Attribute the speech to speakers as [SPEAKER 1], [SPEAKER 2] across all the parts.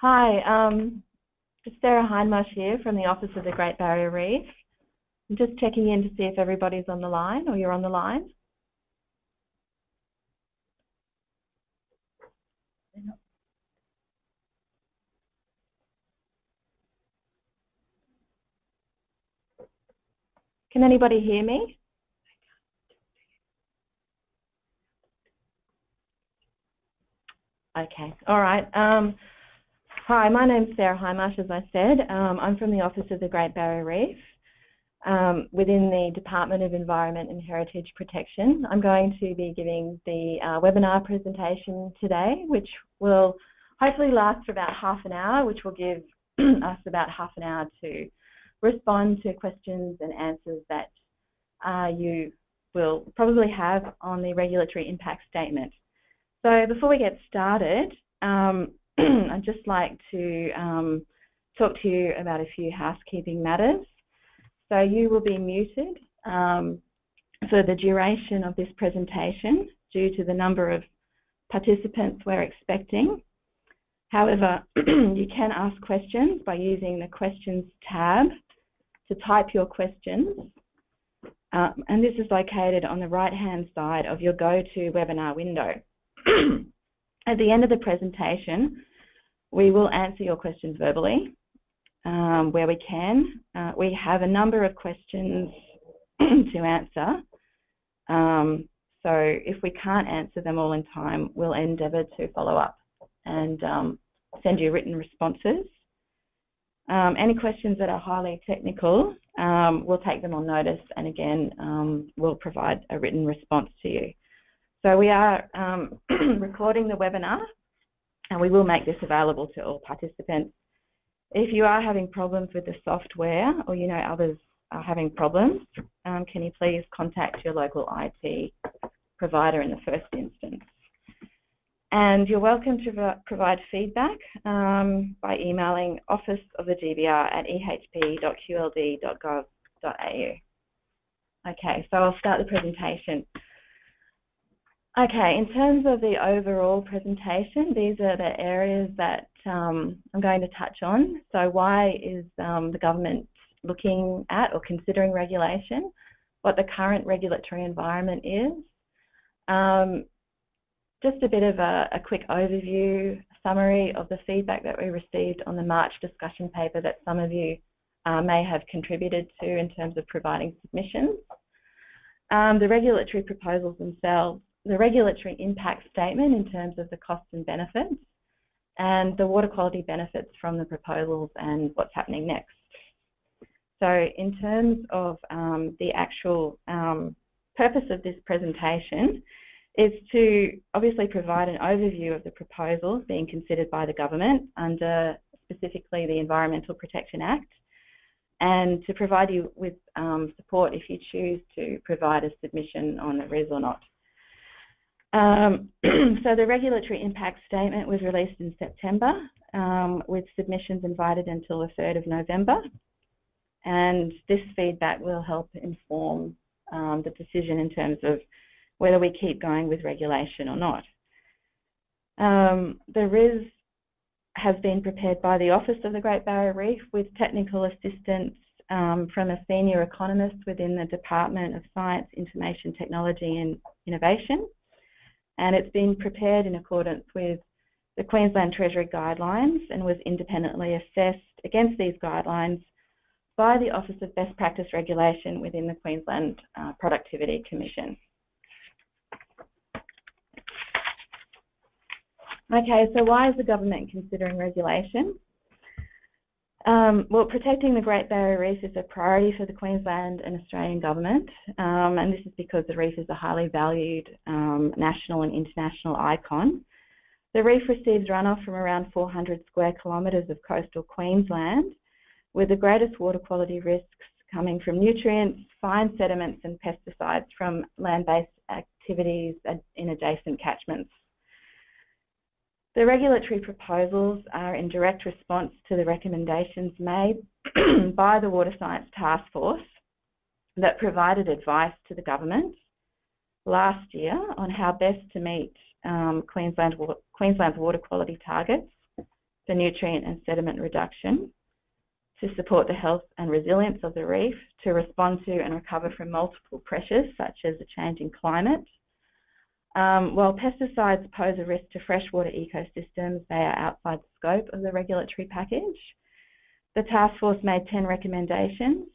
[SPEAKER 1] Hi, um, it's Sarah Hindmarsh here from the Office of the Great Barrier Reef. I'm just checking in to see if everybody's on the line or you're on the line. Can anybody hear me? Okay, all right. Um, hi, my name's Sarah Hindmarsh, as I said. Um, I'm from the Office of the Great Barrier Reef um, within the Department of Environment and Heritage Protection. I'm going to be giving the uh, webinar presentation today, which will hopefully last for about half an hour, which will give us about half an hour to respond to questions and answers that uh, you will probably have on the regulatory impact statement. So before we get started, um, I'd just like to um, talk to you about a few housekeeping matters. So you will be muted um, for the duration of this presentation due to the number of participants we're expecting. However, you can ask questions by using the questions tab to type your questions. Um, and this is located on the right-hand side of your GoToWebinar window. At the end of the presentation, we will answer your questions verbally um, where we can. Uh, we have a number of questions to answer. Um, so if we can't answer them all in time, we'll endeavour to follow up and um, send you written responses. Um, any questions that are highly technical, um, we'll take them on notice and again, um, we'll provide a written response to you. So we are um, recording the webinar and we will make this available to all participants. If you are having problems with the software or you know others are having problems, um, can you please contact your local IT provider in the first instance. And you're welcome to provide feedback um, by emailing office of the GBR at ehp.qld.gov.au. Okay, so I'll start the presentation. Okay, in terms of the overall presentation, these are the areas that um, I'm going to touch on. So why is um, the government looking at or considering regulation, what the current regulatory environment is, um, just a bit of a, a, quick overview, summary of the feedback that we received on the March discussion paper that some of you uh, may have contributed to in terms of providing submissions. Um, the regulatory proposals themselves the regulatory impact statement in terms of the costs and benefits, and the water quality benefits from the proposals and what's happening next. So in terms of um, the actual um, purpose of this presentation is to obviously provide an overview of the proposals being considered by the government under specifically the Environmental Protection Act and to provide you with um, support if you choose to provide a submission on the RIS or not. Um, so the regulatory impact statement was released in September um, with submissions invited until the 3rd of November. And this feedback will help inform um, the decision in terms of whether we keep going with regulation or not. Um, the RIS has been prepared by the Office of the Great Barrier Reef with technical assistance um, from a senior economist within the Department of Science, Information Technology and Innovation and it's been prepared in accordance with the Queensland Treasury guidelines and was independently assessed against these guidelines by the Office of Best Practice Regulation within the Queensland uh, Productivity Commission. Okay, so why is the government considering regulation? Um, well, protecting the Great Barrier Reef is a priority for the Queensland and Australian government, um, and this is because the reef is a highly valued um, national and international icon. The reef receives runoff from around 400 square kilometres of coastal Queensland, with the greatest water quality risks coming from nutrients, fine sediments and pesticides from land-based activities in adjacent catchments. The regulatory proposals are in direct response to the recommendations made by the Water Science Task Force that provided advice to the government last year on how best to meet um, Queensland, Queensland's water quality targets for nutrient and sediment reduction, to support the health and resilience of the reef, to respond to and recover from multiple pressures such as a changing climate. Um, while pesticides pose a risk to freshwater ecosystems, they are outside the scope of the regulatory package. The task force made 10 recommendations.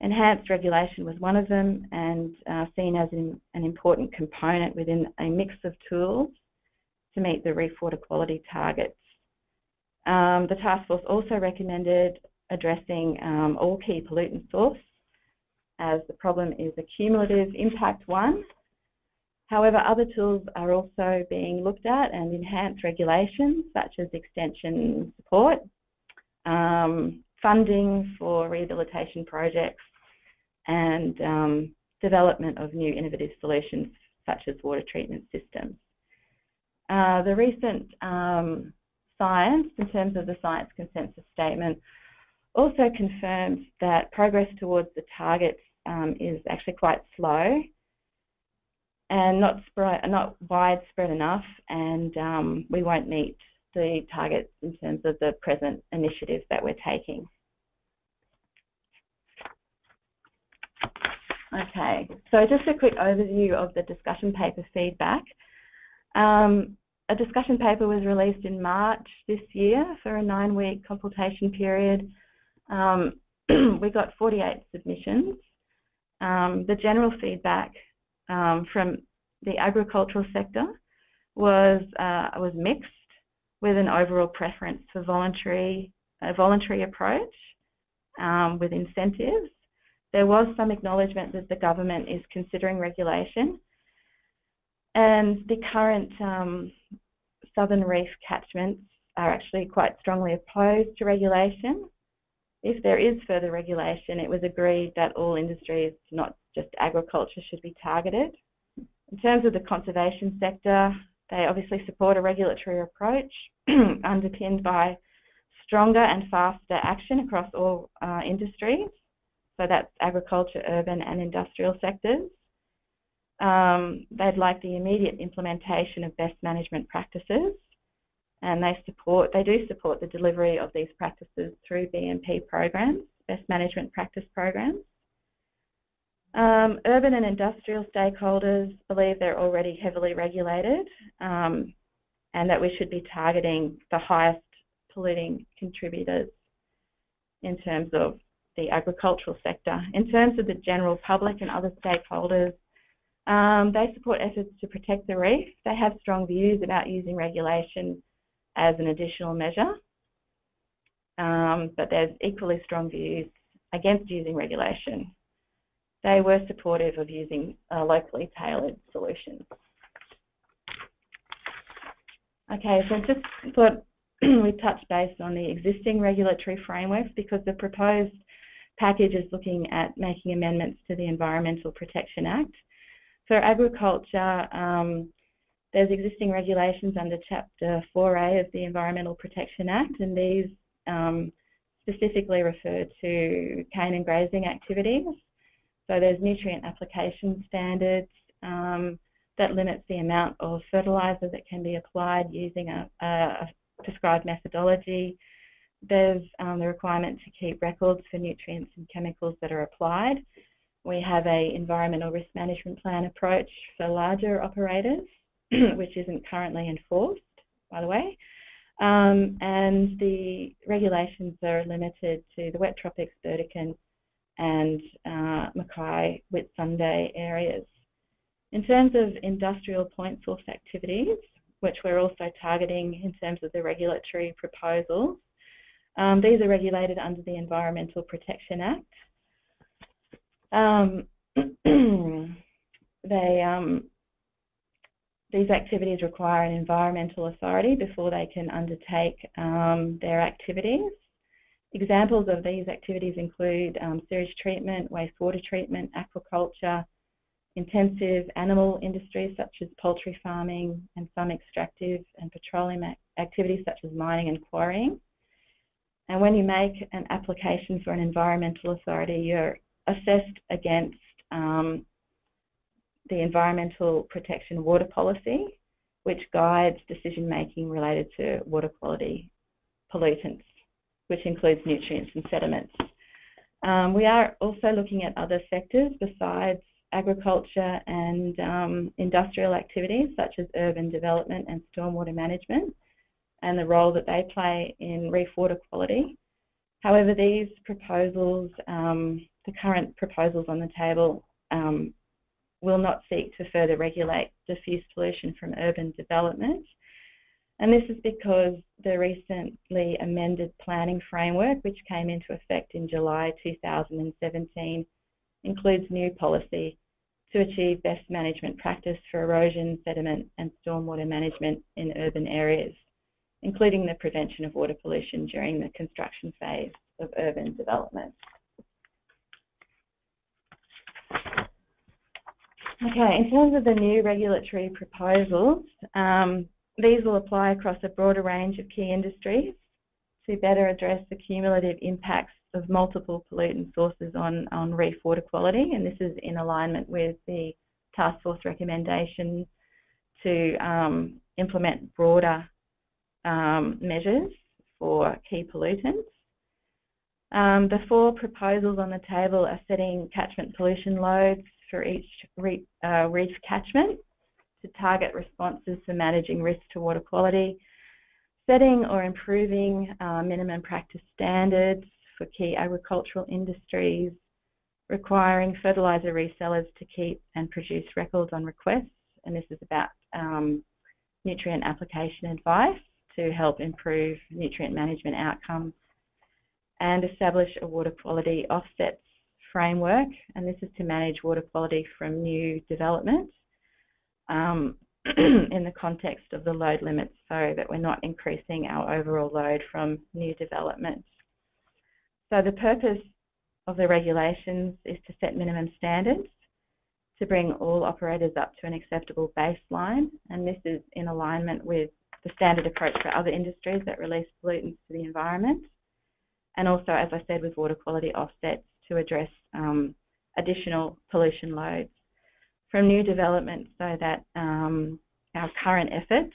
[SPEAKER 1] Enhanced regulation was one of them and uh, seen as an, an important component within a mix of tools to meet the reef water quality targets. Um, the task force also recommended addressing um, all key pollutant source as the problem is a cumulative impact one. However, other tools are also being looked at and enhanced regulations such as extension support, um, funding for rehabilitation projects and um, development of new innovative solutions such as water treatment systems. Uh, the recent um, science, in terms of the science consensus statement, also confirms that progress towards the targets um, is actually quite slow and not, not widespread enough, and um, we won't meet the targets in terms of the present initiatives that we're taking. Okay, so just a quick overview of the discussion paper feedback. Um, a discussion paper was released in March this year for a nine-week consultation period um, we got 48 submissions. Um, the general feedback um, from the agricultural sector was uh, was mixed, with an overall preference for voluntary a voluntary approach um, with incentives. There was some acknowledgement that the government is considering regulation, and the current um, southern reef catchments are actually quite strongly opposed to regulation if there is further regulation, it was agreed that all industries, not just agriculture, should be targeted. In terms of the conservation sector, they obviously support a regulatory approach underpinned by stronger and faster action across all uh, industries. So that's agriculture, urban and industrial sectors. Um, they'd like the immediate implementation of best management practices and they support they do support the delivery of these practices through BMP programs, best management practice programs. Um, urban and industrial stakeholders believe they're already heavily regulated um, and that we should be targeting the highest polluting contributors in terms of the agricultural sector. In terms of the general public and other stakeholders, um, they support efforts to protect the reef. They have strong views about using regulation as an additional measure. Um, but there's equally strong views against using regulation. They were supportive of using uh, locally tailored solutions. Okay, so just thought we touch base on the existing regulatory frameworks because the proposed package is looking at making amendments to the Environmental Protection Act. For agriculture, um, there's existing regulations under Chapter 4A of the Environmental Protection Act, and these um, specifically refer to cane and grazing activities. So there's nutrient application standards um, that limits the amount of fertiliser that can be applied using a, a prescribed methodology. There's um, the requirement to keep records for nutrients and chemicals that are applied. We have a environmental risk management plan approach for larger operators. which isn't currently enforced, by the way. Um, and the regulations are limited to the wet tropics, Burdekin, and uh, Mackay, Whitsunday areas. In terms of industrial point source activities, which we're also targeting in terms of the regulatory proposals, um, these are regulated under the Environmental Protection Act. Um, they um, these activities require an environmental authority before they can undertake um, their activities. Examples of these activities include um, sewage treatment, wastewater treatment, aquaculture, intensive animal industries such as poultry farming, and some extractive and petroleum activities such as mining and quarrying. And when you make an application for an environmental authority, you're assessed against um, the Environmental Protection Water Policy, which guides decision making related to water quality pollutants, which includes nutrients and sediments. Um, we are also looking at other sectors besides agriculture and um, industrial activities such as urban development and stormwater management and the role that they play in reef water quality. However, these proposals, um, the current proposals on the table, um, will not seek to further regulate diffuse pollution from urban development. And this is because the recently amended planning framework, which came into effect in July 2017, includes new policy to achieve best management practice for erosion, sediment and stormwater management in urban areas, including the prevention of water pollution during the construction phase of urban development. Okay, in terms of the new regulatory proposals, um, these will apply across a broader range of key industries to better address the cumulative impacts of multiple pollutant sources on, on reef water quality, and this is in alignment with the task force recommendation to um, implement broader um, measures for key pollutants. Um, the four proposals on the table are setting catchment pollution loads for each reef, uh, reef catchment to target responses for managing risk to water quality, setting or improving uh, minimum practice standards for key agricultural industries, requiring fertiliser resellers to keep and produce records on requests, and this is about um, nutrient application advice to help improve nutrient management outcomes, and establish a water quality offsets framework, and this is to manage water quality from new developments um, in the context of the load limits so that we're not increasing our overall load from new developments. So the purpose of the regulations is to set minimum standards to bring all operators up to an acceptable baseline, and this is in alignment with the standard approach for other industries that release pollutants to the environment, and also, as I said, with water quality offsets to address um, additional pollution loads from new development so that um, our current efforts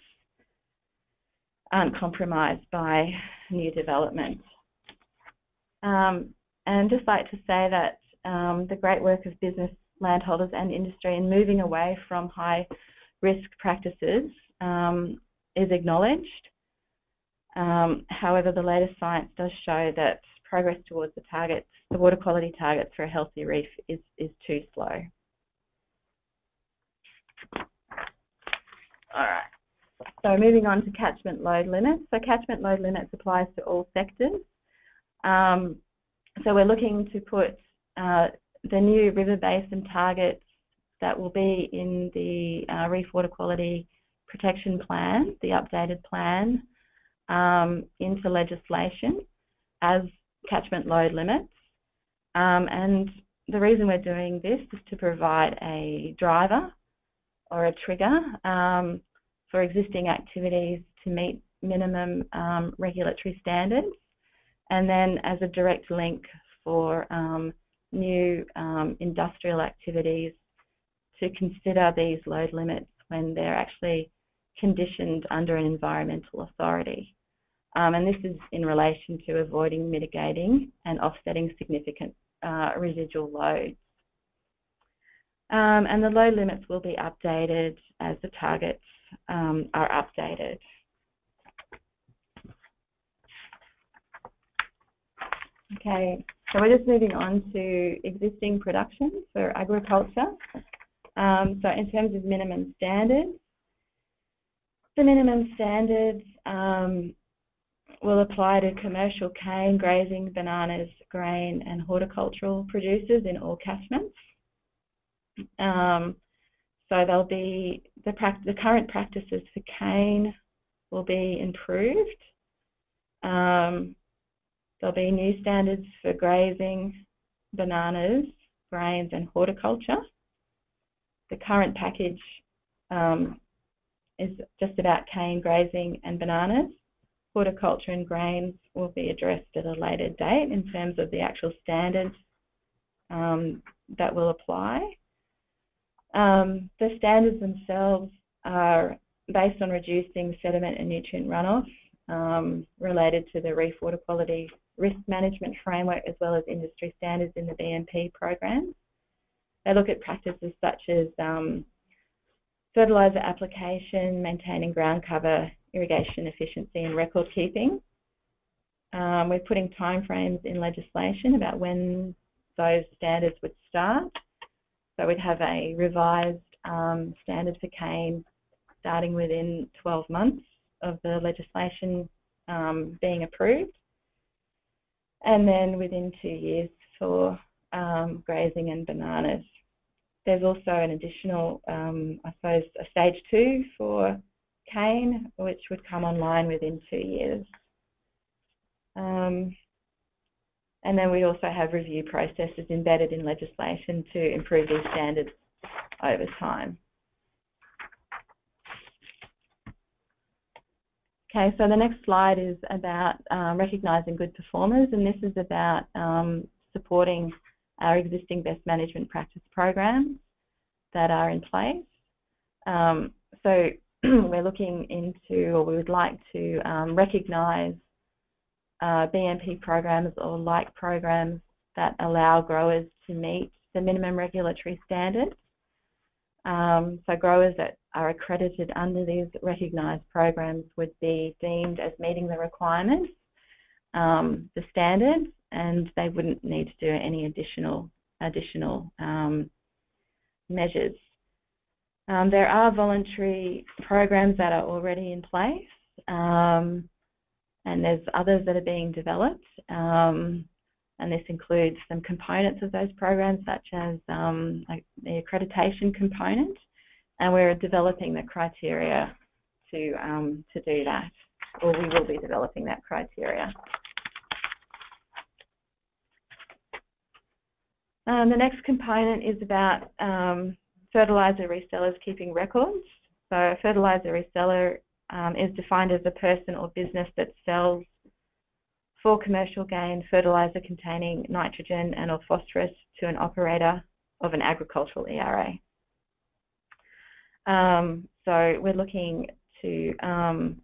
[SPEAKER 1] aren't compromised by new development. Um, and just like to say that um, the great work of business, landholders and industry in moving away from high risk practices um, is acknowledged. Um, however, the latest science does show that progress towards the targets, the water quality targets for a healthy reef is, is too slow. All right. So moving on to catchment load limits. So catchment load limits applies to all sectors. Um, so we're looking to put uh, the new river basin targets that will be in the uh, Reef Water Quality Protection Plan, the updated plan, um, into legislation as catchment load limits. Um, and the reason we're doing this is to provide a driver or a trigger um, for existing activities to meet minimum um, regulatory standards, and then as a direct link for um, new um, industrial activities to consider these load limits when they're actually conditioned under an environmental authority. Um, and this is in relation to avoiding, mitigating and offsetting significant uh, residual loads. Um, and the load limits will be updated as the targets um, are updated. Okay, so we're just moving on to existing production for agriculture. Um, so in terms of minimum standards, the minimum standards um, will apply to commercial cane, grazing, bananas, grain and horticultural producers in all catchments. Um, so there'll be the, the, current practices for cane will be improved. Um, there'll be new standards for grazing, bananas, grains and horticulture. The current package um, is just about cane, grazing and bananas. Horticulture and grains will be addressed at a later date in terms of the actual standards um, that will apply. Um, the standards themselves are based on reducing sediment and nutrient runoff um, related to the reef water quality risk management framework as well as industry standards in the BMP program. They look at practices such as um, fertiliser application, maintaining ground cover, irrigation efficiency and record keeping. Um, we're putting timeframes in legislation about when those standards would start. So we'd have a revised um, standard for cane starting within 12 months of the legislation um, being approved. And then within two years for um, grazing and bananas. There's also an additional, um, I suppose, a stage two for cane, which would come online within two years. Um, and then we also have review processes embedded in legislation to improve these standards over time. Okay, so the next slide is about um, recognising good performers, and this is about um, supporting our existing best management practice programs that are in place. Um, so we're looking into, or we would like to um, recognise uh, BMP programs or like programs that allow growers to meet the minimum regulatory standards. Um, so growers that are accredited under these recognised programs would be deemed as meeting the requirements, um, the standards, and they wouldn't need to do any additional additional um, measures. Um, there are voluntary programs that are already in place, um, and there's others that are being developed. Um, and this includes some components of those programs, such as um, the accreditation component, and we're developing the criteria to um, to do that, or we will be developing that criteria. Um, the next component is about fertiliser resellers keeping records. So a fertiliser reseller um, is defined as a person or business that sells for commercial gain fertiliser containing nitrogen and or phosphorus to an operator of an agricultural ERA. Um, so we're looking to um,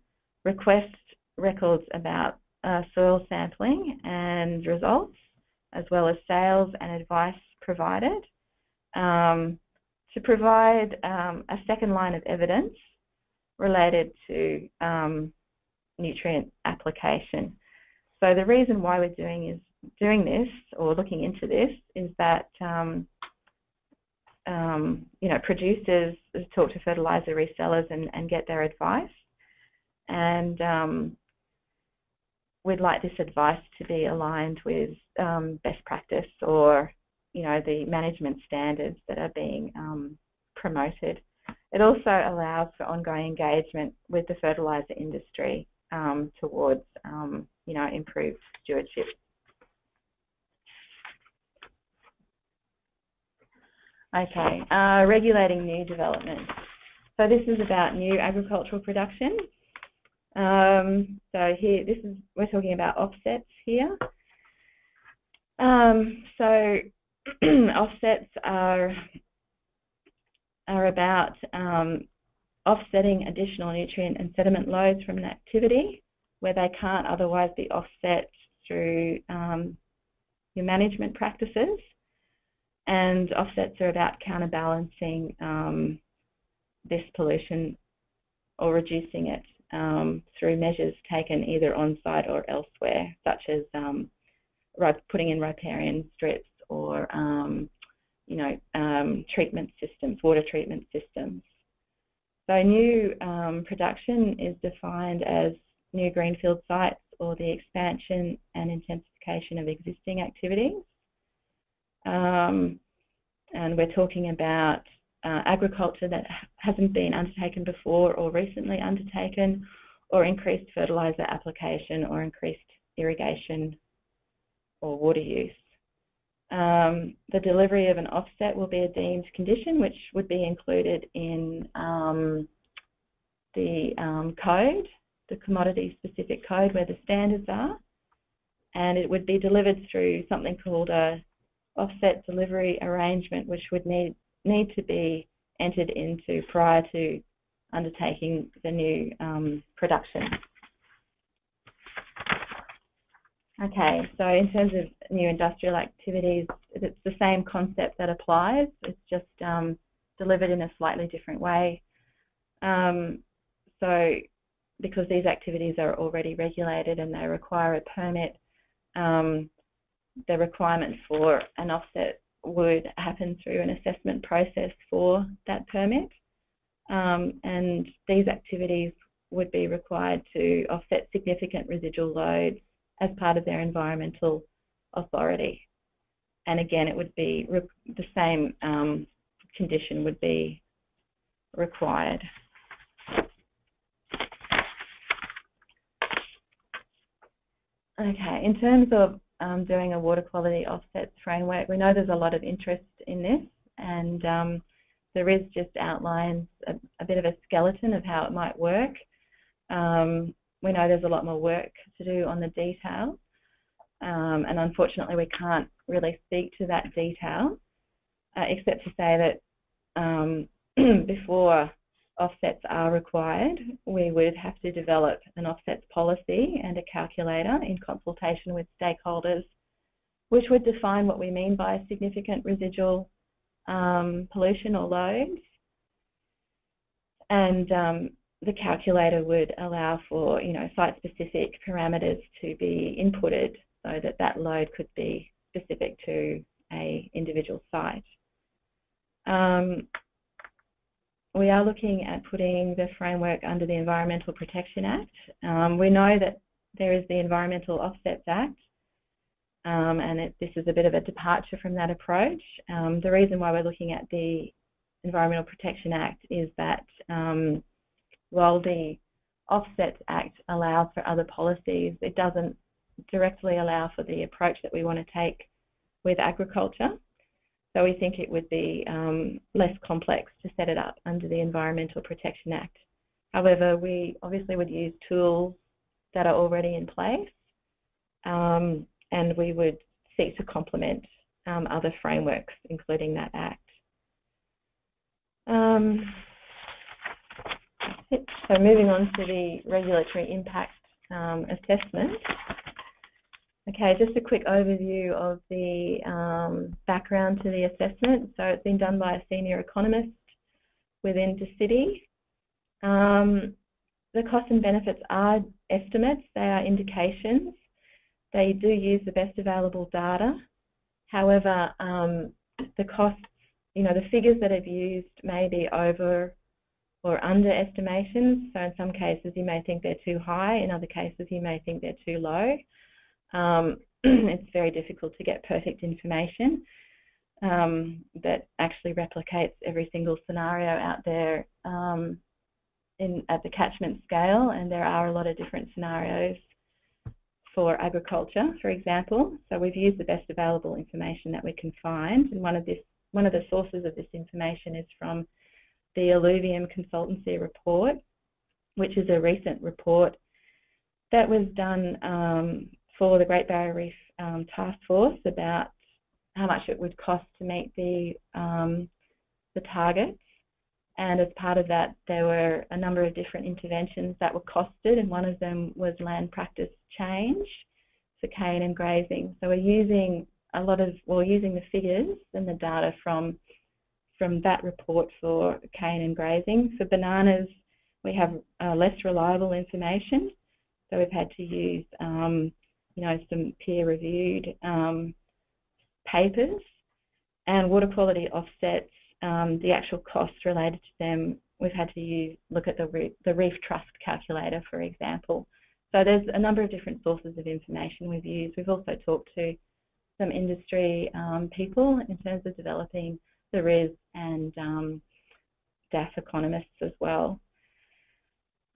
[SPEAKER 1] request records about uh, soil sampling and results, as well as sales and advice provided, um, to provide um, a second line of evidence related to um, nutrient application. So the reason why we're doing is doing this or looking into this is that um, um, you know producers talk to fertilizer resellers and, and get their advice, and um, we'd like this advice to be aligned with um, best practice or you know the management standards that are being um, promoted. It also allows for ongoing engagement with the fertilizer industry um, towards, um, you know, improved stewardship. Okay, uh, regulating new development. So this is about new agricultural production. Um, so here, this is we're talking about offsets here. Um, so offsets are are about um, offsetting additional nutrient and sediment loads from an activity where they can't otherwise be offset through um, your management practices. And offsets are about counterbalancing um, this pollution or reducing it um, through measures taken either on site or elsewhere, such as um, putting in riparian strips or um, you know, um, treatment systems, water treatment systems. So new um, production is defined as new greenfield sites or the expansion and intensification of existing activities. Um, and we're talking about uh, agriculture that hasn't been undertaken before or recently undertaken, or increased fertiliser application or increased irrigation or water use. Um, the delivery of an offset will be a deemed condition, which would be included in um, the um, code, the commodity specific code where the standards are. And it would be delivered through something called a offset delivery arrangement, which would need, need to be entered into prior to undertaking the new um, production. Okay, so in terms of new industrial activities, it's the same concept that applies. It's just um, delivered in a slightly different way. Um, so because these activities are already regulated and they require a permit, um, the requirement for an offset would happen through an assessment process for that permit. Um, and these activities would be required to offset significant residual loads as part of their environmental authority. And again, it would be the same um, condition would be required. Okay, in terms of um, doing a water quality offsets framework, we know there's a lot of interest in this and um, there is just outlines a, a, bit of a skeleton of how it might work. Um, we know there's a lot more work to do on the detail um, and unfortunately we can't really speak to that detail uh, except to say that um, before offsets are required, we would have to develop an offsets policy and a calculator in consultation with stakeholders, which would define what we mean by significant residual um, pollution or loads. And um, the calculator would allow for, you know, site-specific parameters to be inputted so that that load could be specific to a individual site. Um, we are looking at putting the framework under the Environmental Protection Act. Um, we know that there is the Environmental Offsets Act, um, and it, this is a bit of a departure from that approach. Um, the reason why we're looking at the Environmental Protection Act is that um, while the Offsets Act allows for other policies, it doesn't directly allow for the approach that we want to take with agriculture. So we think it would be um, less complex to set it up under the Environmental Protection Act. However, we obviously would use tools that are already in place um, and we would seek to complement um, other frameworks, including that Act. So moving on to the regulatory impact um, assessment. Okay, just a quick overview of the um, background to the assessment. So it's been done by a senior economist within DSITI. Um, the costs and benefits are estimates, they are indications. They do use the best available data. However, um, the costs, you know, the figures that have used may be over or underestimations. So in some cases you may think they're too high, in other cases you may think they're too low. Um, it's very difficult to get perfect information um, that actually replicates every single scenario out there um, in, at the catchment scale, and there are a lot of different scenarios for agriculture, for example. So we've used the best available information that we can find, and one of this one of the sources of this information is from the Alluvium Consultancy Report, which is a recent report that was done um, for the Great Barrier Reef um, Task Force about how much it would cost to meet the um, the targets. And as part of that, there were a number of different interventions that were costed, and one of them was land practice change for cane and grazing. So we're using a lot of, well, using the figures and the data from from that report for cane and grazing. For bananas, we have uh, less reliable information, so we've had to use um, you know, some peer-reviewed um, papers, and water quality offsets, um, the actual costs related to them, we've had to use, look at the, reef, the reef trust calculator, for example. So there's a number of different sources of information we've used. We've also talked to some industry um, people in terms of developing the RIS and um, economists as well.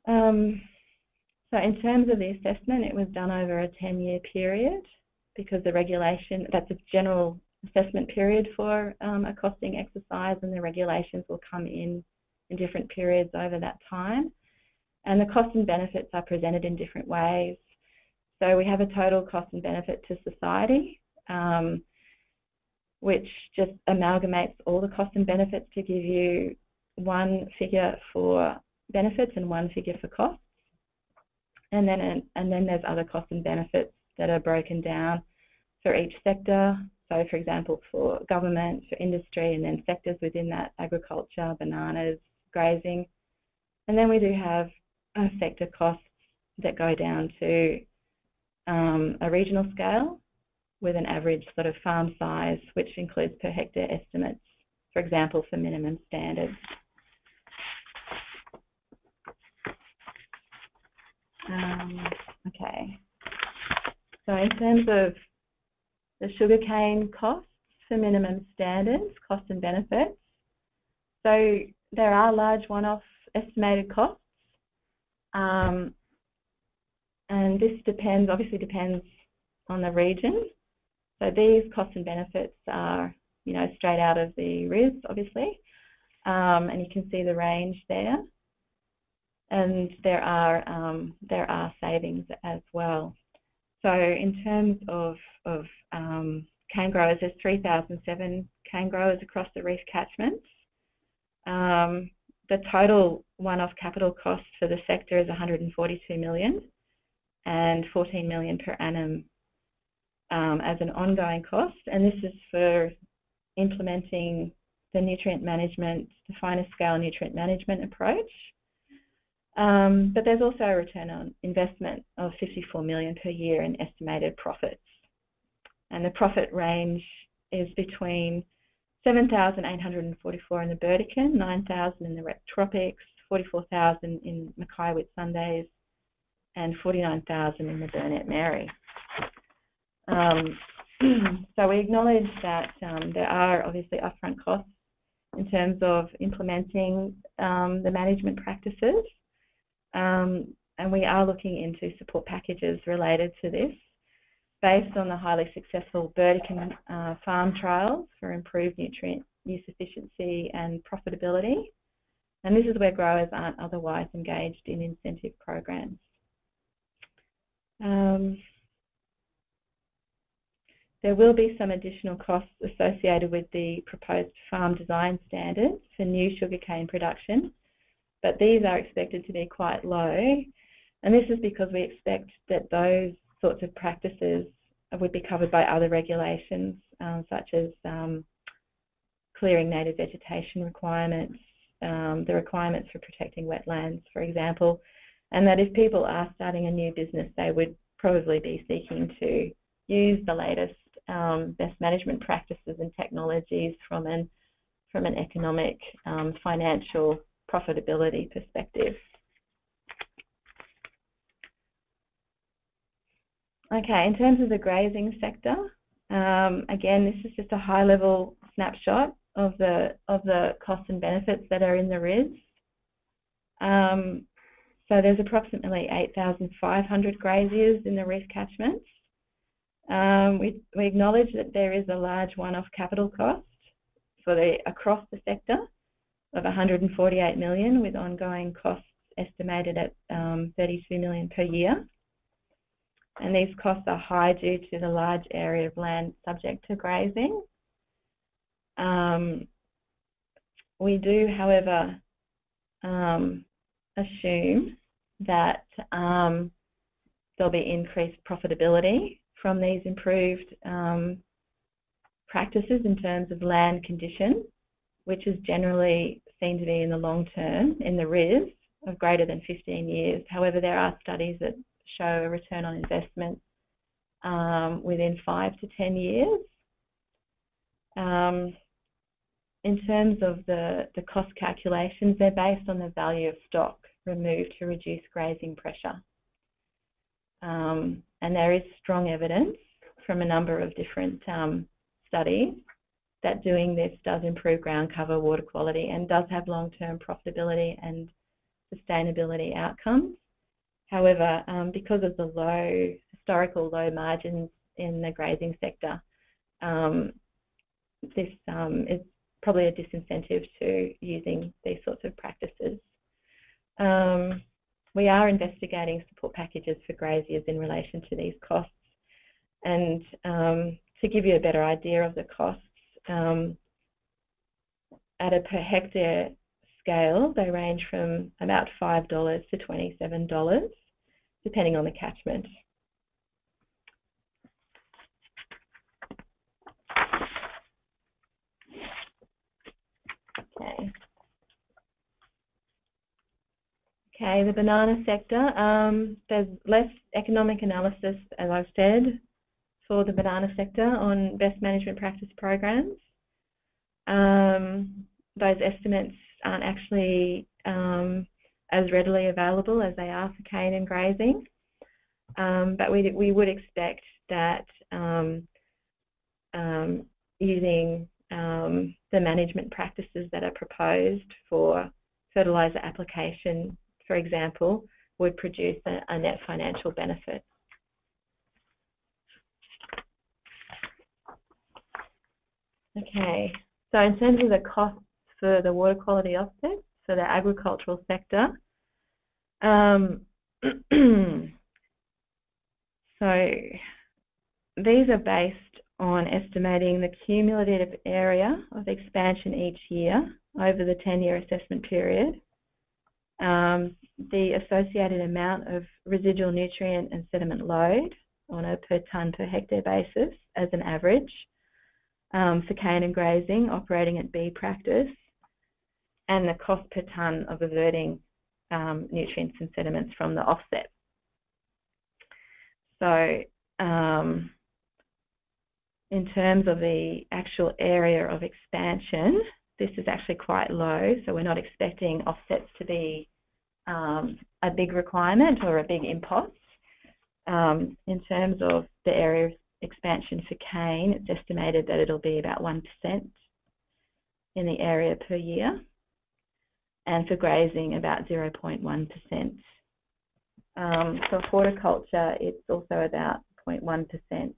[SPEAKER 1] Um, so in terms of the assessment, it was done over a 10-year period because the regulation, that's a general assessment period for um, a costing exercise and the regulations will come in in different periods over that time. And the costs and benefits are presented in different ways. So we have a total cost and benefit to society, um, which just amalgamates all the costs and benefits to give you one figure for benefits and one figure for costs. And then, and then there's other costs and benefits that are broken down for each sector. So, for example, for government, for industry, and then sectors within that agriculture, bananas, grazing. And then we do have uh, sector costs that go down to um, a regional scale with an average sort of farm size, which includes per hectare estimates, for example, for minimum standards. Um, okay. So in terms of the sugarcane costs for minimum standards, costs and benefits, so there are large one-off estimated costs. Um, and this depends, obviously depends on the region. So these costs and benefits are, you know, straight out of the RIS, obviously. Um, and you can see the range there and there are um, there are savings as well. So in terms of of um, cane growers, there's 3,007 cane growers across the reef catchments. Um, the total one-off capital cost for the sector is 142 million and 14 million per annum um, as an ongoing cost, and this is for implementing the nutrient management, the finer scale nutrient management approach, um, but there's also a return on investment of 54 million per year in estimated profits. And the profit range is between 7,844 in the Burdekin, 9,000 in the wet tropics, 44,000 in Mackay Whitsundays, and 49,000 in the Burnett Mary. Um, so we acknowledge that um, there are obviously upfront costs in terms of implementing um, the management practices um, and we are looking into support packages related to this based on the highly successful Burdekin uh, farm trials for improved nutrient use efficiency and profitability. And this is where growers aren't otherwise engaged in incentive programs. Um, there will be some additional costs associated with the proposed farm design standards for new sugarcane production but these are expected to be quite low. And this is because we expect that those sorts of practices would be covered by other regulations, um, such as um, clearing native vegetation requirements, um, the requirements for protecting wetlands, for example, and that if people are starting a new business, they would probably be seeking to use the latest um, best management practices and technologies from an from an economic, um, financial, profitability perspective. Okay, in terms of the grazing sector, um, again, this is just a high-level snapshot of the of the costs and benefits that are in the RIS. Um, so there's approximately 8,500 graziers in the reef catchments. Um, we, we acknowledge that there is a large one-off capital cost for the across the sector, of 148 million, with ongoing costs estimated at um, 32 million per year. And these costs are high due to the large area of land subject to grazing. Um, we do, however, um, assume that um, there'll be increased profitability from these improved um, practices in terms of land condition which is generally seen to be in the long term in the RIS of greater than 15 years. However, there are studies that show a return on investment um, within five to 10 years. Um, in terms of the, the cost calculations, they're based on the value of stock removed to reduce grazing pressure. Um, and there is strong evidence from a number of different um, studies that doing this does improve ground cover, water quality, and does have long-term profitability and sustainability outcomes. However, um, because of the low historical low margins in the grazing sector, um, this um, is probably a disincentive to using these sorts of practices. Um, we are investigating support packages for graziers in relation to these costs. And um, to give you a better idea of the costs, um, at a per hectare scale, they range from about $5 to $27, depending on the catchment. Okay. Okay, the banana sector, um, there's less economic analysis, as I've said, for the banana sector on best management practice programs. Um, those estimates aren't actually um, as readily available as they are for cane and grazing. Um, but we, we would expect that um, um, using the management practices that are proposed for fertiliser application, for example, would produce a, a net financial benefit. Okay, so in terms of the costs for the water quality offsets for the agricultural sector, um, so these are based on estimating the cumulative area of expansion each year over the 10-year assessment period, um, the associated amount of residual nutrient and sediment load on a per tonne per hectare basis as an average um, for cane and grazing operating at B practice, and the cost per tonne of averting um, nutrients and sediments from the offset. So um, in terms of the actual area of expansion, this is actually quite low, so we're not expecting offsets to be um, a big requirement or a big impost. Um, in terms of the area of expansion for cane, it's estimated that it'll be about 1% in the area per year, and for grazing about 0.1%. Um, for horticulture, it's also about 0.1%.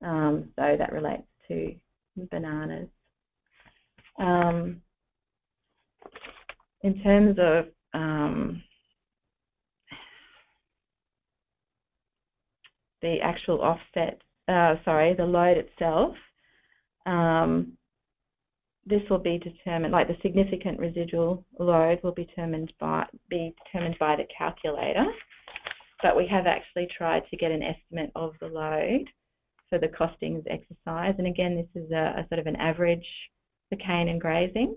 [SPEAKER 1] Um, so that relates to bananas. Um, in terms of um, the actual offset, uh, sorry, the load itself, um, this will be determined, like the significant residual load will be determined by, be determined by the calculator, but we have actually tried to get an estimate of the load for the costings exercise. And again, this is a, a sort of an average for cane and grazing.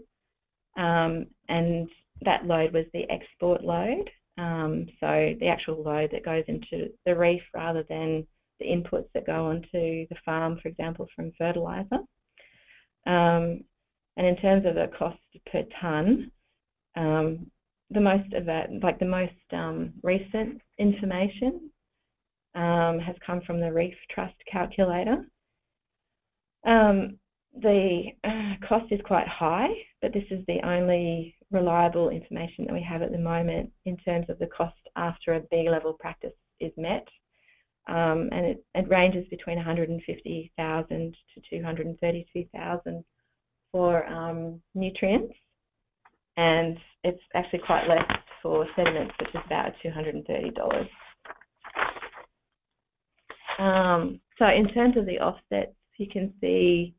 [SPEAKER 1] Um, and that load was the export load. Um, so the actual load that goes into the reef rather than the inputs that go onto the farm, for example, from fertiliser. Um, and in terms of the cost per tonne, um, the most of that, like the most um, recent information um, has come from the Reef Trust calculator. Um, the uh, cost is quite high, but this is the only reliable information that we have at the moment in terms of the cost after a B level practice is met. Um, and it, it, ranges between 150,000 to 232,000 for um, nutrients, and it's actually quite less for sediments, which is about $230. Um, so in terms of the offsets, you can see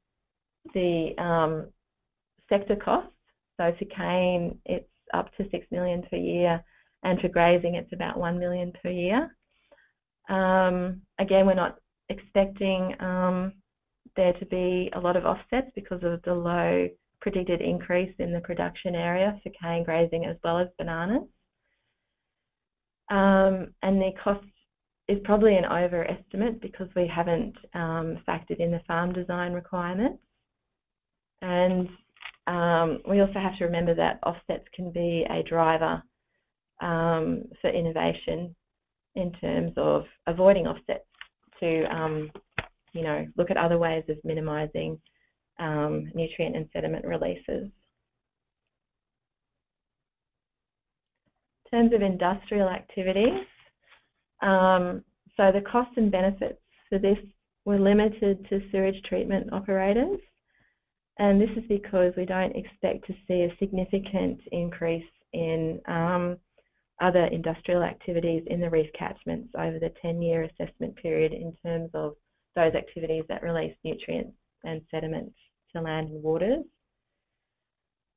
[SPEAKER 1] the um, sector costs. So for cane, it's up to six million per year, and for grazing, it's about one million per year. Um, again, we're not expecting um, there to be a lot of offsets because of the low predicted increase in the production area for cane grazing as well as bananas. Um, and the cost is probably an overestimate because we haven't um, factored in the farm design requirements. And um, we also have to remember that offsets can be a driver um, for innovation in terms of avoiding offsets to, um, you know, look at other ways of minimising um, nutrient and sediment releases. In terms of industrial activities, um, so the costs and benefits for this were limited to sewage treatment operators. And this is because we don't expect to see a significant increase in um, other industrial activities in the reef catchments over the 10-year assessment period in terms of those activities that release nutrients and sediments to land and waters.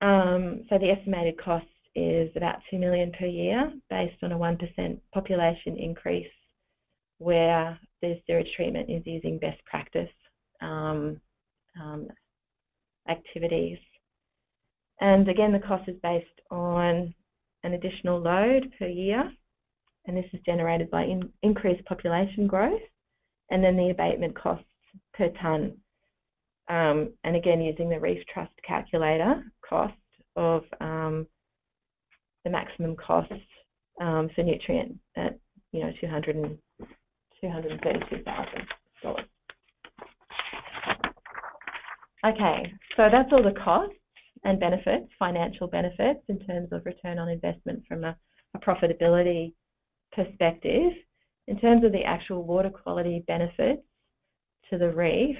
[SPEAKER 1] Um, so the estimated cost is about 2 million per year based on a 1% population increase where the sewage treatment is using best practice um, um, activities. And again, the cost is based on an additional load per year, and this is generated by in, increased population growth, and then the abatement costs per tonne. Um, and again, using the Reef Trust calculator cost of um, the maximum cost um, for nutrient at you know 200 and, $232,000. Okay, so that's all the costs and benefits, financial benefits in terms of return on investment from a, a profitability perspective. In terms of the actual water quality benefits to the reef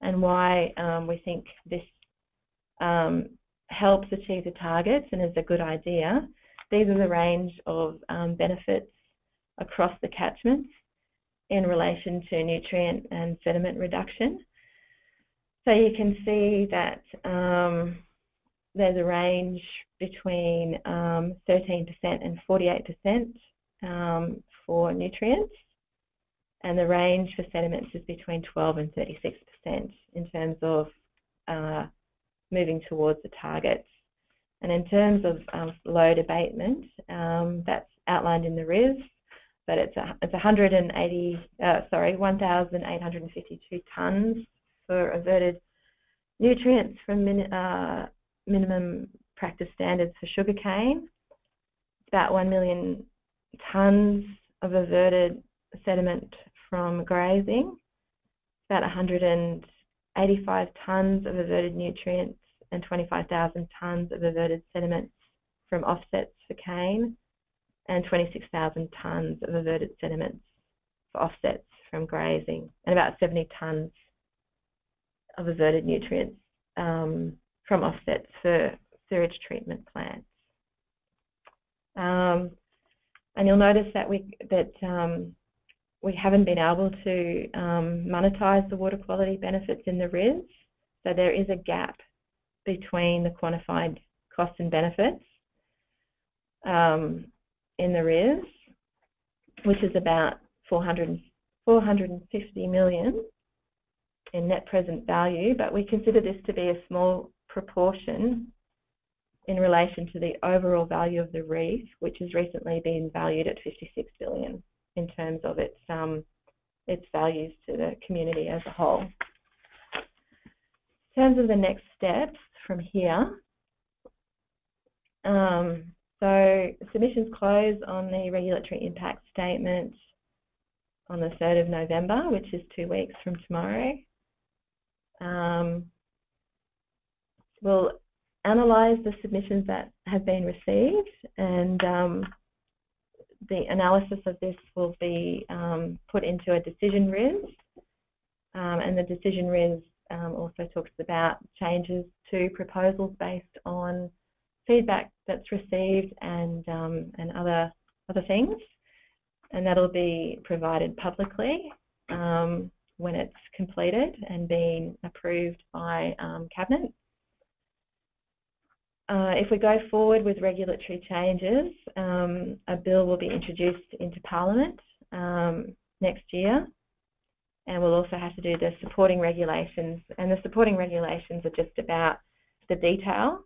[SPEAKER 1] and why um, we think this um, helps achieve the targets and is a good idea, these are the range of um, benefits across the catchments in relation to nutrient and sediment reduction. So you can see that um, there's a range between um, 13% and 48% um, for nutrients, and the range for sediments is between 12 and 36% in terms of uh, moving towards the targets. And in terms of um, load abatement, um, that's outlined in the RIS, but it's a, it's 180, uh, sorry, 1,852 tonnes for averted nutrients from min, uh, minimum practice standards for sugarcane. It's about 1 million tonnes of averted sediment from grazing, about 185 tonnes of averted nutrients and 25,000 tonnes of averted sediments from offsets for cane, and 26,000 tonnes of averted sediments for offsets from grazing, and about 70 tonnes of averted nutrients um, from offsets for sewage treatment plants. Um, and you'll notice that we that um, we haven't been able to um, monetize the water quality benefits in the RIS. So there is a gap between the quantified costs and benefits um, in the RIS, which is about 400, 450 million in net present value, but we consider this to be a small proportion in relation to the overall value of the reef, which has recently been valued at 56 billion in terms of its um, its values to the community as a whole. In terms of the next steps from here, um, so submissions close on the regulatory impact statement on the 3rd of November, which is two weeks from tomorrow. Um, we'll analyse the submissions that have been received and um, the analysis of this will be um, put into a decision RIS um, and the decision RIS um, also talks about changes to proposals based on feedback that's received and um, and other other things. And that'll be provided publicly. Um, when it's completed and being approved by Cabinet. Uh, if we go forward with regulatory changes, um, a bill will be introduced into Parliament um, next year, and we'll also have to do the supporting regulations. And the supporting regulations are just about the detail.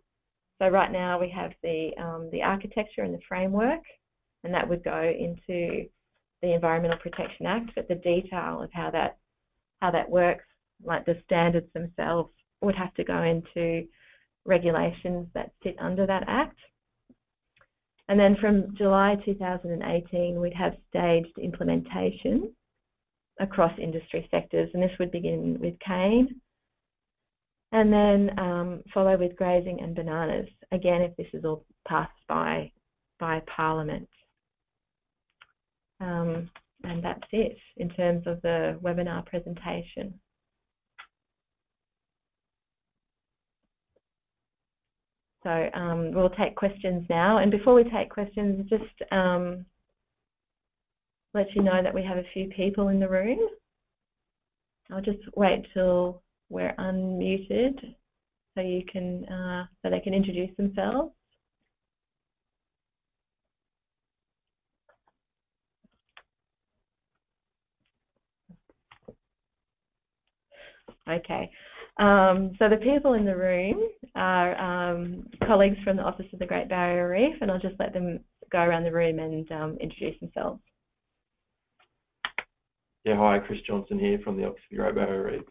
[SPEAKER 1] So right now we have the um, the architecture and the framework, and that would go into the Environmental Protection Act. But the detail of how that how that works, like the standards themselves, would have to go into regulations that sit under that Act. And then from July 2018, we'd have staged implementation across industry sectors, and this would begin with cane, and then um, follow with grazing and bananas, again, if this is all passed by, by Parliament. Um, and that's it in terms of the webinar presentation. So um, we'll take questions now. And before we take questions, just um, let you know that we have a few people in the room. I'll just wait till we're unmuted so you can uh, so they can introduce themselves. Okay. Um, so the people in the room are um, colleagues from the Office of the Great Barrier Reef, and I'll just let them go around the room and um, introduce themselves.
[SPEAKER 2] Yeah, hi, Chris Johnson here from the Office of the Great Barrier Reef.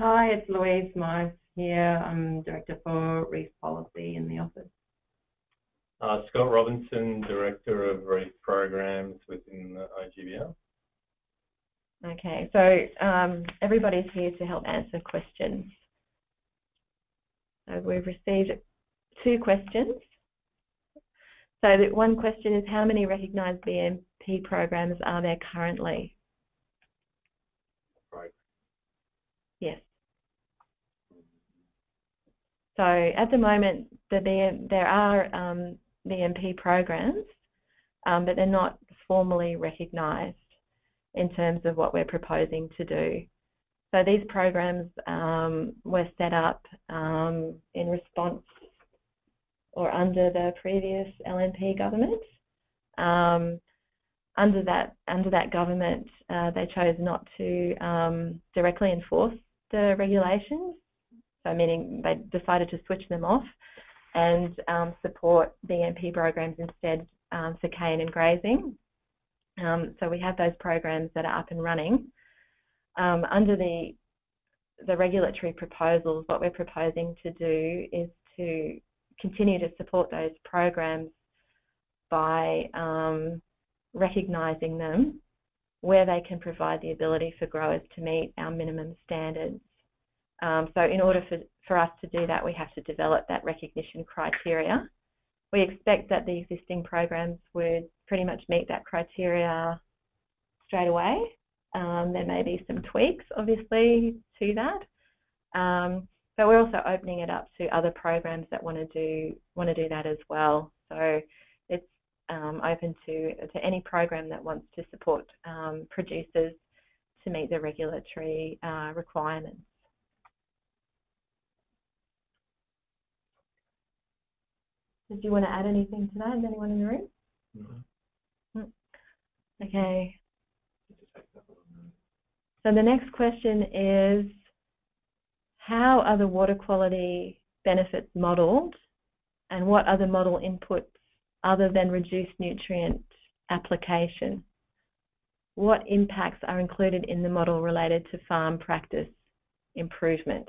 [SPEAKER 3] Hi, it's Louise Mice here. I'm Director for Reef Policy in the office.
[SPEAKER 4] Uh, Scott Robinson, Director of Reef Programs within the IGBR.
[SPEAKER 1] Okay, so um, everybody's here to help answer questions. So we've received two questions. So the one question is how many recognised BMP programs are there currently?
[SPEAKER 4] Right.
[SPEAKER 1] Yes. So at the moment, the BM, there are um, BMP programs, um, but they're not formally recognised in terms of what we're proposing to do. So these programs um, were set up um, in response or under the previous LNP government. Um, under that under that government, uh, they chose not to um, directly enforce the regulations. So meaning they decided to switch them off and um, support BMP programs instead um, for cane and grazing. Um, so we have those programs that are up and running. Um, under the the regulatory proposals, what we're proposing to do is to continue to support those programs by um, recognising them where they can provide the ability for growers to meet our minimum standards. Um, so in order for, for us to do that, we have to develop that recognition criteria. We expect that the existing programs would pretty much meet that criteria straight away. Um, there may be some tweaks, obviously, to that. Um, but we're also opening it up to other programs that want to do want to do that as well. So it's um, open to to any program that wants to support um, producers to meet the regulatory uh, requirements. Did you want to add anything to that? Is anyone in the room?
[SPEAKER 4] No. Mm.
[SPEAKER 1] Okay. So the next question is, how are the water quality benefits modelled and what are the model inputs other than reduced nutrient application? What impacts are included in the model related to farm practice improvement?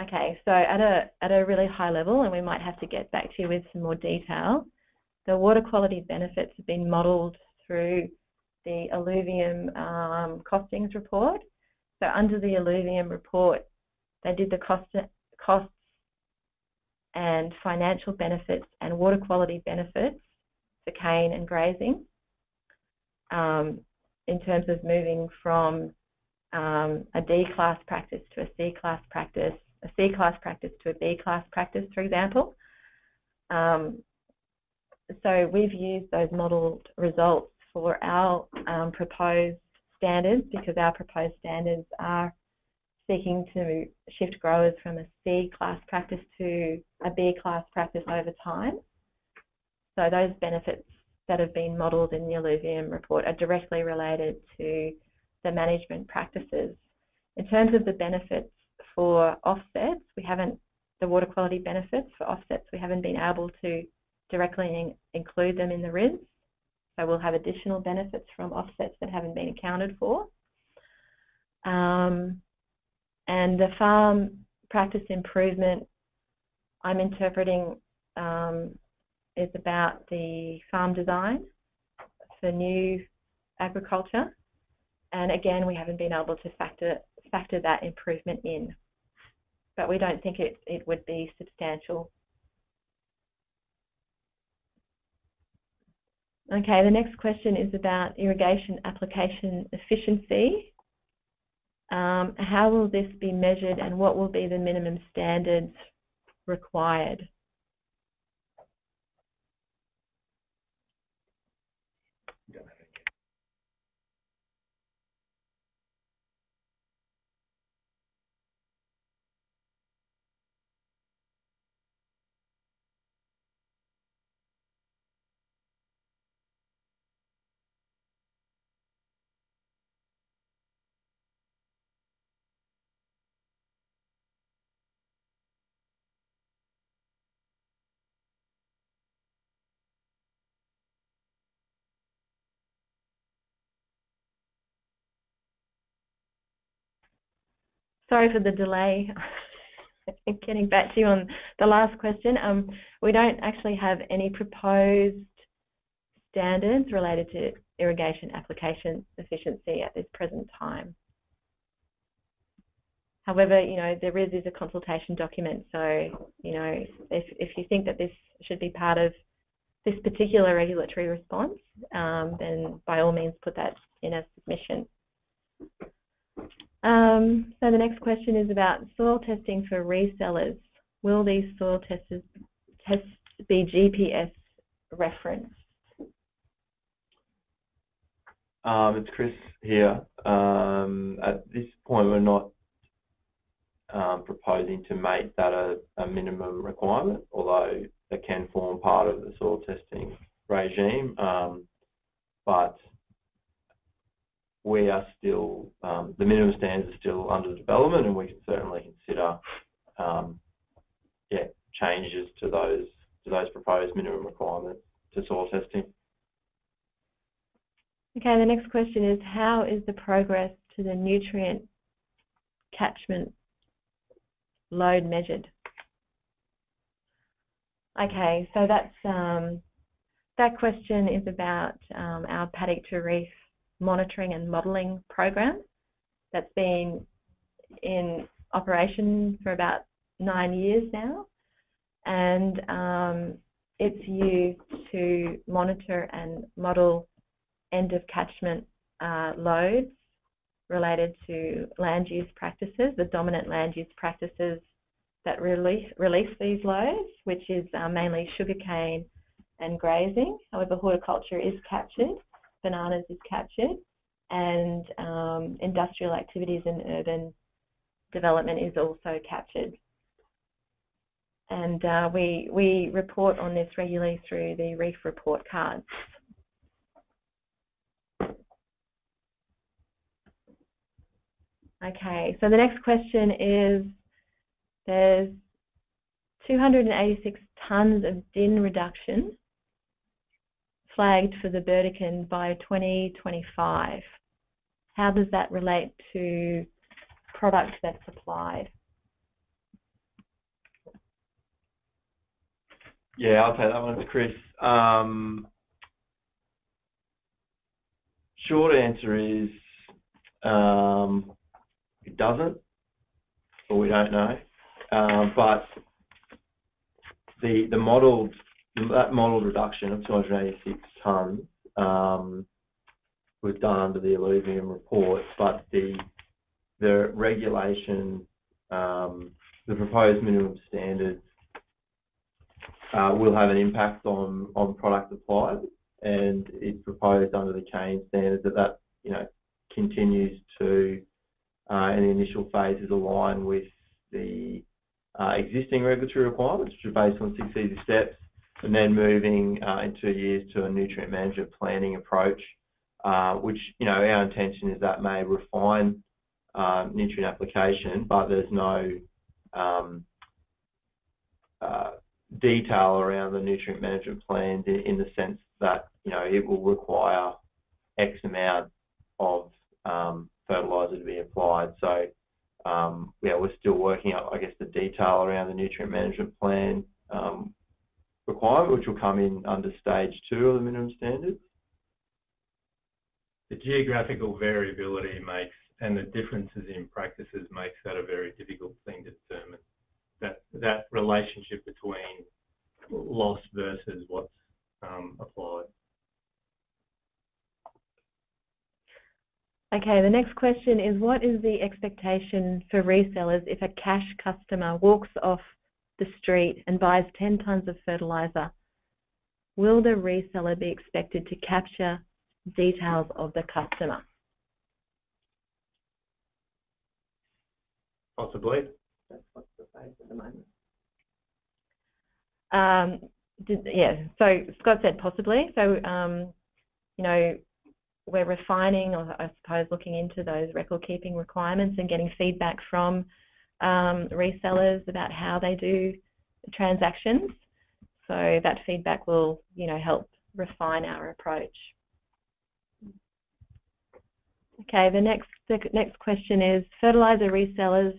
[SPEAKER 1] Okay, so at a, at a really high level, and we might have to get back to you with some more detail, the water quality benefits have been modelled through the alluvium um, costings report. So under the alluvium report, they did the cost, costs and financial benefits and water quality benefits for cane and grazing um, in terms of moving from um, a D class practice to a C class practice, a C class practice to a B class practice, for example. Um, so we've used those modelled results for our um, proposed standards because our proposed standards are seeking to shift growers from a C class practice to a B class practice over time. So those benefits that have been modelled in the alluvium report are directly related to the management practices. In terms of the benefits for offsets, we haven't, the water quality benefits for offsets, we haven't been able to directly in, include them in the RIS. So we'll have additional benefits from offsets that haven't been accounted for. Um, and the farm practice improvement, I'm interpreting um, is about the farm design for new agriculture. And again, we haven't been able to factor factor that improvement in, but we don't think it, it would be substantial Okay, the next question is about irrigation application efficiency. Um, how will this be measured and what will be the minimum standards required? Sorry for the delay in getting back to you on the last question. Um, we don't actually have any proposed standards related to irrigation application efficiency at this present time. However, you know, there is, is a consultation document, so, you know, if, if you think that this should be part of this particular regulatory response, um, then by all means put that in a submission. Um, so the next question is about soil testing for resellers. Will these soil tests, tests be GPS referenced?
[SPEAKER 2] Um, it's Chris here. Um, at this point, we're not um, proposing to make that a, a, minimum requirement, although it can form part of the soil testing regime. Um, but we are still, um, the minimum standards are still under development and we can certainly consider um, yeah, changes to those to those proposed minimum requirements to soil testing.
[SPEAKER 1] Okay, the next question is how is the progress to the nutrient catchment load measured? Okay, so that's um, that question is about um, our paddock to reef monitoring and modelling program that's been in operation for about nine years now, and um, it's used to monitor and model end of catchment uh, loads related to land use practices, the dominant land use practices that release, release these loads, which is uh, mainly sugarcane and grazing. However, horticulture is captured, bananas is captured, and um, industrial activities and urban development is also captured. And uh, we, we report on this regularly through the reef report cards. Okay, so the next question is there's 286 tonnes of DIN reduction flagged for the Burdekin by 2025. How does that relate to product that's supplied?
[SPEAKER 2] Yeah, I'll take that one. It's Chris. Um, short answer is um, it doesn't, or we don't know. Um, but the the modelled that modelled reduction of 286 tonnes um, was done under the alluvium report, but the the regulation, um, the proposed minimum standards uh, will have an impact on on product applied, and it's proposed under the change standards that that you know continues to uh, in the initial phases align with the uh, existing regulatory requirements, which are based on six easy steps, and then moving uh, in two years to a nutrient management planning approach, uh, which, you know, our intention is that may refine um, nutrient application, but there's no um, uh, detail around the nutrient management plans in, in, the sense that, you know, it will require X amount of um, fertiliser to be applied. So um, yeah, we're still working out, I guess, the detail around the nutrient management plan um, requirement, which will come in under stage two of the minimum standards.
[SPEAKER 4] The geographical variability makes and the differences in practices makes that a very difficult thing to determine. That that relationship between loss versus what's um, applied.
[SPEAKER 1] Okay, the next question is what is the expectation for resellers if a cash customer walks off the street and buys 10 tonnes of fertiliser? Will the reseller be expected to capture details of the customer?
[SPEAKER 4] Possibly.
[SPEAKER 1] That's what's proposed at the moment. Um, did, yeah, so Scott said possibly. So, um, you know, we're refining, or I suppose looking into those record keeping requirements and getting feedback from um, resellers about how they do transactions. So that feedback will, you know, help refine our approach. Okay, the next the next question is fertilizer resellers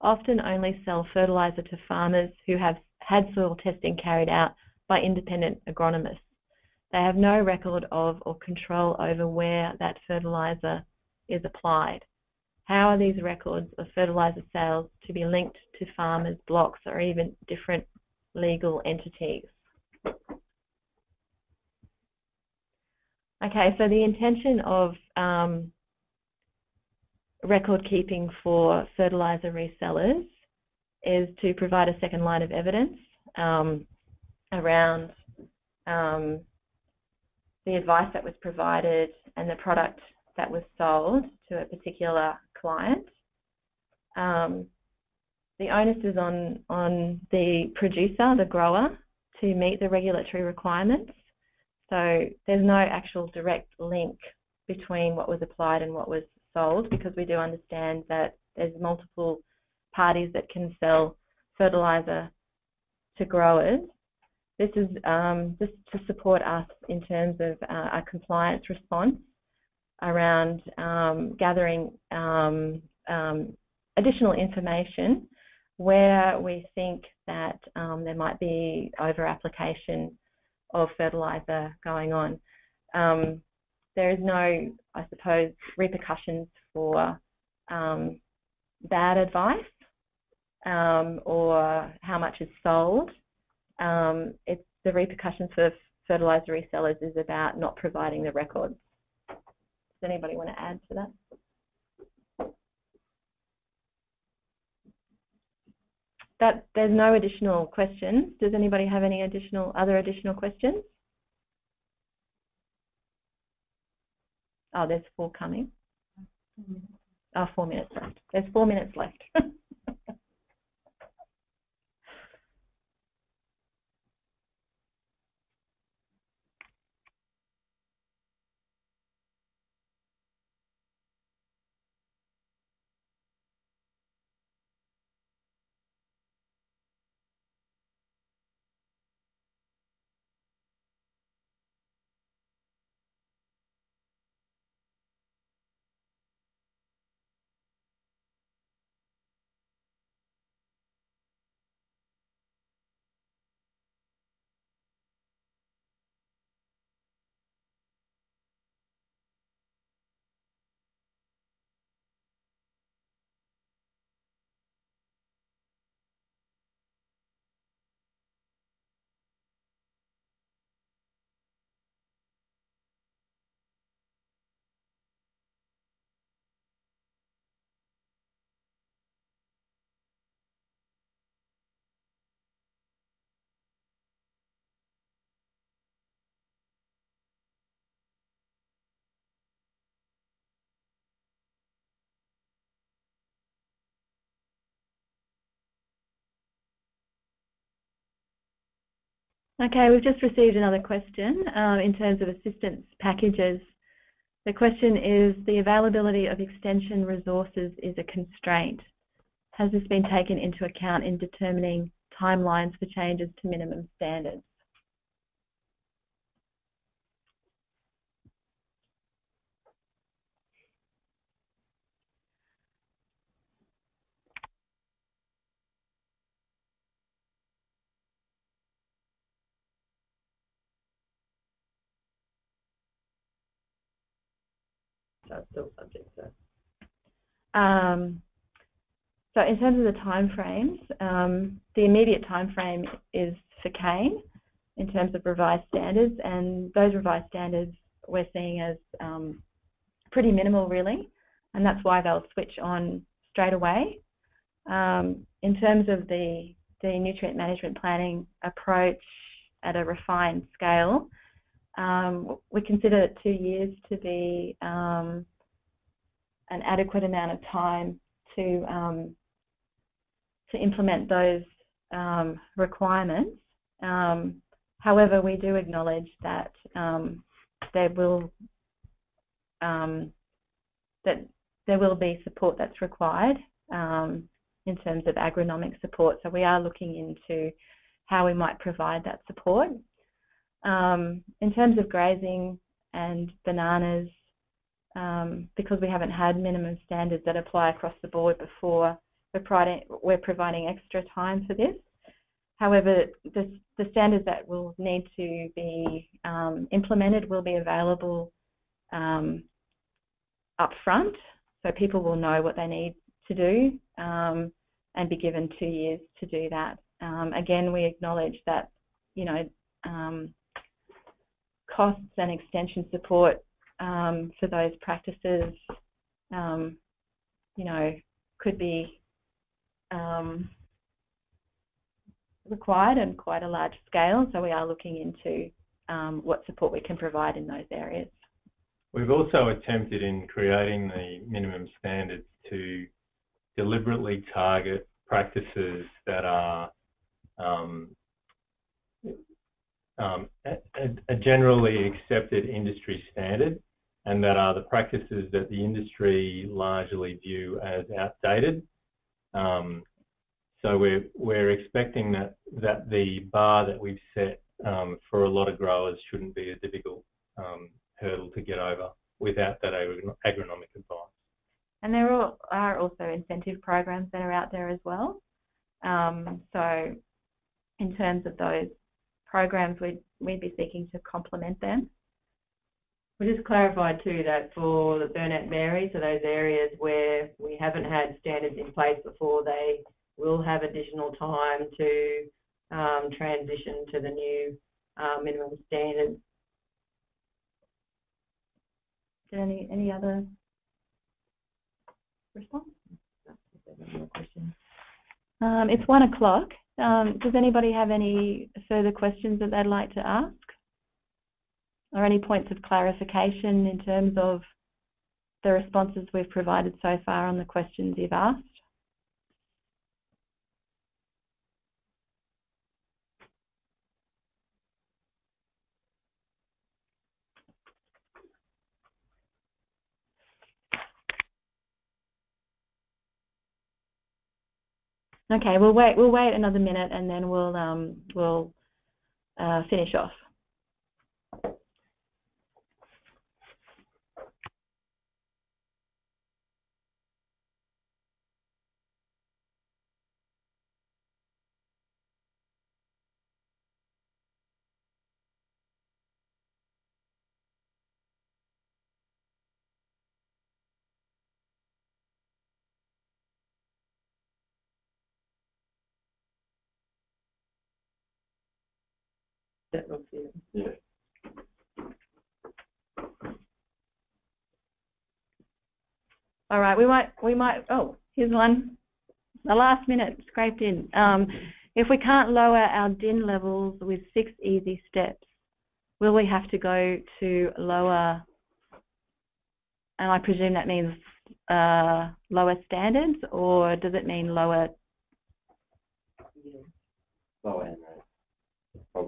[SPEAKER 1] often only sell fertilizer to farmers who have had soil testing carried out by independent agronomists. They have no record of or control over where that fertilizer is applied. How are these records of fertilizer sales to be linked to farmers, blocks, or even different legal entities? Okay, so the intention of um, record keeping for fertilizer resellers is to provide a second line of evidence um, around um, the advice that was provided and the product that was sold to a particular client. Um, the onus is on, on the producer, the grower, to meet the regulatory requirements. So there's no actual direct link between what was applied and what was sold because we do understand that there's multiple parties that can sell fertilizer to growers. This is um, just to support us in terms of uh, our compliance response around um, gathering um, um additional information where we think that um, there might be over application of fertilizer going on. Um, there is no, I suppose, repercussions for bad advice or how much is sold. It's the repercussions for fertilizer resellers is about not providing the records. Does anybody want to add to that? That there's no additional questions. Does anybody have any additional other additional questions? Oh, there's four coming. Oh, four minutes left. There's four minutes left. Okay, we've just received another question um, in terms of assistance packages. The question is, the availability of extension resources is a constraint. Has this been taken into account in determining timelines for changes to minimum standards? that's still subject to. Um, so in terms of the timeframes, um, the immediate timeframe is for Cane in terms of revised standards, and those revised standards we're seeing as um, pretty minimal really, and that's why they'll switch on straight away. Um, in terms of the, the nutrient management planning approach at a refined scale, um, we consider two years to be um, an adequate amount of time to um, to implement those um, requirements. Um, however, we do acknowledge that um, there will that there will be support that's required in terms of agronomic support. So we are looking into how we might provide that support. Um, in terms of grazing and bananas, um, because we haven't had minimum standards that apply across the board before, we're providing, we're providing extra time for this. However, the, the standards that will need to be um, implemented will be available um, up front, so people will know what they need to do um, and be given two years to do that. Um, again, we acknowledge that, you know, um, costs and extension support um, for those practices, um, you know, could be um, required on quite a large scale. So we are looking into um, what support we can provide in those areas.
[SPEAKER 4] We've also attempted in creating the minimum standards to deliberately target practices that are um, um, a, a, generally accepted industry standard and that are the practices that the industry largely view as outdated. Um, so we're, we're expecting that, that the bar that we've set um, for a lot of growers shouldn't be a difficult um, hurdle to get over without that agronomic advice.
[SPEAKER 1] And there are also incentive programs that are out there as well. Um, so in terms of those programs, we'd, we'd be seeking to complement them.
[SPEAKER 3] We just clarified too that for the Burnett Mary, so those areas where we haven't had standards in place before, they will have additional time to um, transition to the new uh, minimum standards.
[SPEAKER 1] Any any other response? Um, it's one o'clock. Um, does anybody have any further questions that they'd like to ask? Or any points of clarification in terms of the responses we've provided so far on the questions you've asked? Okay, we'll wait. We'll wait another minute, and then we'll um, we'll uh, finish off.
[SPEAKER 2] Yeah.
[SPEAKER 1] All right, we might, we might, oh, here's one. The last minute scraped in. Um, if we can't lower our DIN levels with six easy steps, will we have to go to lower, and I presume that means uh, lower standards, or does it mean lower Yeah.
[SPEAKER 2] Lower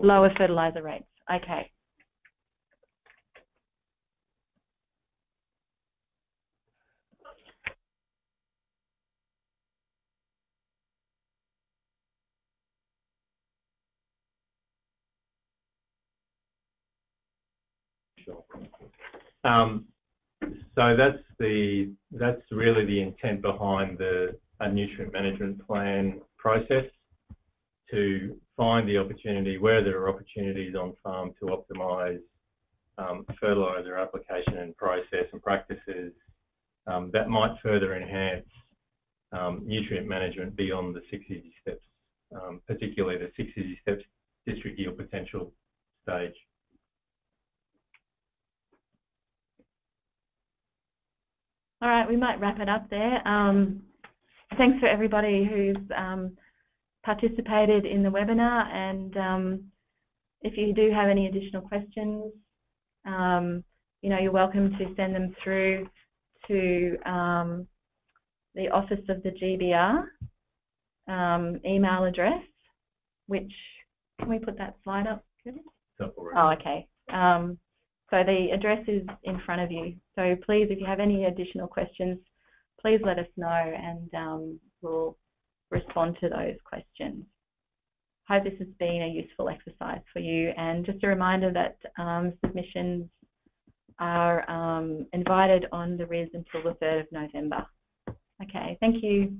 [SPEAKER 1] lower fertilizer rates? Okay.
[SPEAKER 4] Sure. Um, so that's the that's really the intent behind the a nutrient management plan process to find the opportunity where there are opportunities on farm to optimise um, fertiliser application and process and practices um, that might further enhance um, nutrient management beyond the six easy steps, um, particularly the six easy steps district yield potential stage.
[SPEAKER 1] All right, we might wrap it up there. Um, thanks for everybody who's um, participated in the webinar and um, if you do have any additional questions, um, you know, you're welcome to send them through to um, the Office of the GBR um, email address, which, can we put that slide up? Oh, okay. Um, so the address is in front of you. So please, if you have any additional questions, please let us know and um, we'll respond to those questions. I hope this has been a useful exercise for you and just a reminder that um, submissions are um, invited on the RIS until the 3rd of November. Okay, thank you.